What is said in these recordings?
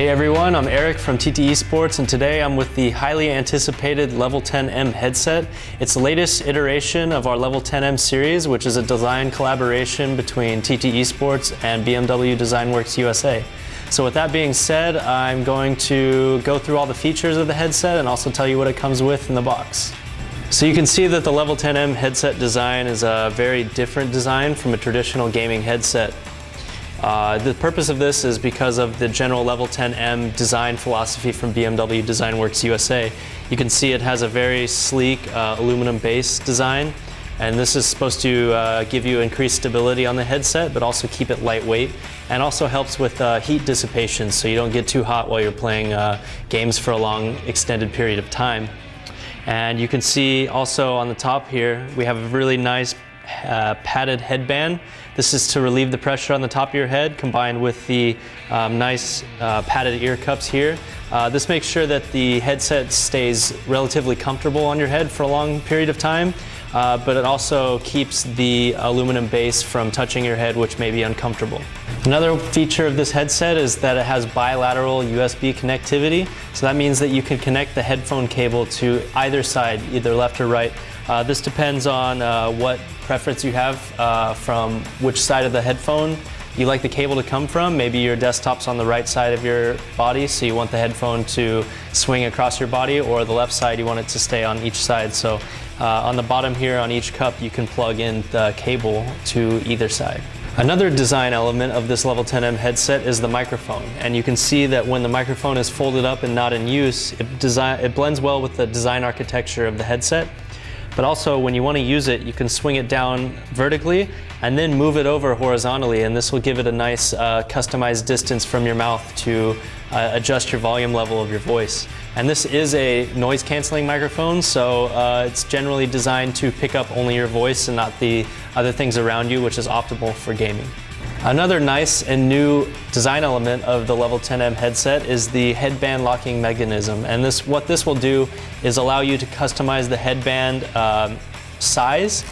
Hey everyone, I'm Eric from TT Esports and today I'm with the highly anticipated Level 10M headset. It's the latest iteration of our Level 10M series, which is a design collaboration between TT Esports and BMW DesignWorks USA. So with that being said, I'm going to go through all the features of the headset and also tell you what it comes with in the box. So you can see that the Level 10M headset design is a very different design from a traditional gaming headset. Uh, the purpose of this is because of the general Level 10M design philosophy from BMW DesignWorks USA. You can see it has a very sleek uh, aluminum base design and this is supposed to uh, give you increased stability on the headset but also keep it lightweight and also helps with uh, heat dissipation so you don't get too hot while you're playing uh, games for a long extended period of time. And you can see also on the top here we have a really nice uh, padded headband. This is to relieve the pressure on the top of your head combined with the um, nice uh, padded ear cups here. Uh, this makes sure that the headset stays relatively comfortable on your head for a long period of time, uh, but it also keeps the aluminum base from touching your head, which may be uncomfortable. Another feature of this headset is that it has bilateral USB connectivity. So that means that you can connect the headphone cable to either side, either left or right. Uh, this depends on uh, what preference you have uh, from which side of the headphone you like the cable to come from. Maybe your desktop's on the right side of your body, so you want the headphone to swing across your body, or the left side, you want it to stay on each side. So uh, on the bottom here on each cup, you can plug in the cable to either side. Another design element of this Level 10M headset is the microphone. And you can see that when the microphone is folded up and not in use, it, design, it blends well with the design architecture of the headset. But also when you want to use it, you can swing it down vertically and then move it over horizontally and this will give it a nice uh, customized distance from your mouth to uh, adjust your volume level of your voice. And this is a noise canceling microphone, so uh, it's generally designed to pick up only your voice and not the other things around you, which is optimal for gaming. Another nice and new design element of the Level 10M headset is the headband locking mechanism. And this, what this will do is allow you to customize the headband um, size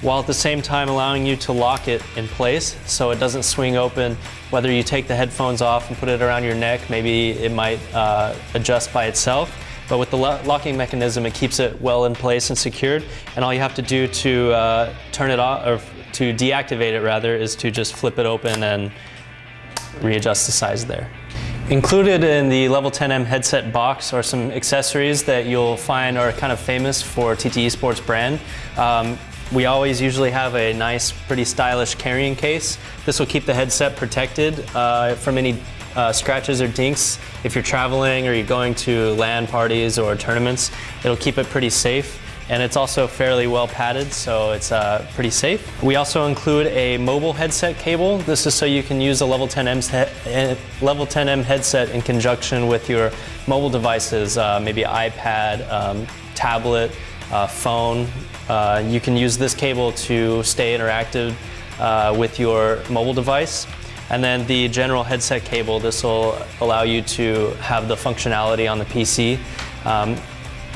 while at the same time allowing you to lock it in place so it doesn't swing open. Whether you take the headphones off and put it around your neck, maybe it might uh, adjust by itself. But with the lo locking mechanism, it keeps it well in place and secured. And all you have to do to uh, turn it off, or to deactivate it rather, is to just flip it open and readjust the size there. Included in the Level 10M headset box are some accessories that you'll find are kind of famous for TT Esports brand. Um, we always usually have a nice, pretty stylish carrying case. This will keep the headset protected uh, from any uh, scratches or dinks. If you're traveling or you're going to LAN parties or tournaments, it'll keep it pretty safe and it's also fairly well padded, so it's uh, pretty safe. We also include a mobile headset cable. This is so you can use a Level 10M, eh, Level 10M headset in conjunction with your mobile devices, uh, maybe iPad, um, tablet, uh, phone. Uh, you can use this cable to stay interactive uh, with your mobile device. And then the general headset cable, this will allow you to have the functionality on the PC. Um,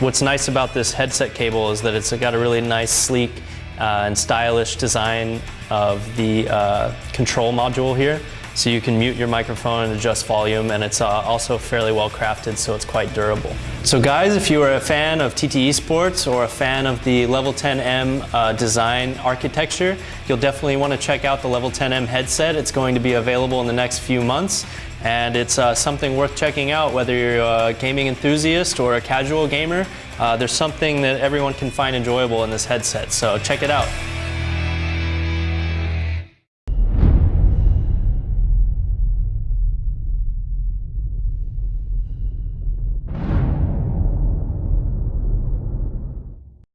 What's nice about this headset cable is that it's got a really nice, sleek, uh, and stylish design of the uh, control module here. So you can mute your microphone and adjust volume and it's uh, also fairly well crafted so it's quite durable. So guys, if you are a fan of TT Esports or a fan of the Level 10M uh, design architecture, you'll definitely want to check out the Level 10M headset. It's going to be available in the next few months and it's uh, something worth checking out whether you're a gaming enthusiast or a casual gamer. Uh, there's something that everyone can find enjoyable in this headset, so check it out.